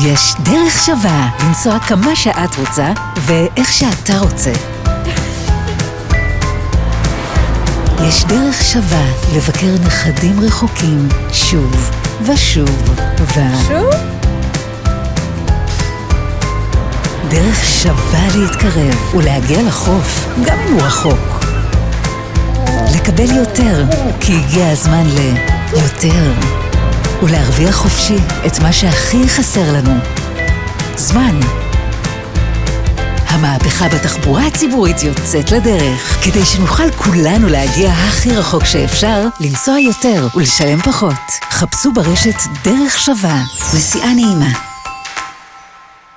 יש דרך שווה לנסוע כמה שאת רוצה ואיך שאתה רוצה. יש דרך שווה לבקר נכדים רחוקים שוב ושוב ו... שוב? דרך שווה להתקרב ולהגיע לחוף, גם אם הוא רחוק. לקבל יותר, כי הגיע הזמן ליותר. ולהרוויח חופשי את מה שהכי חסר לנו. זמן. המהפכה בתחבורה הציבורית יוצאת לדרך, כדי שנוכל כולנו להגיע הכי רחוק שאפשר, לנסוע יותר ולשלם פחות. חפשו ברשת דרך שווה. נסיעה נעימה.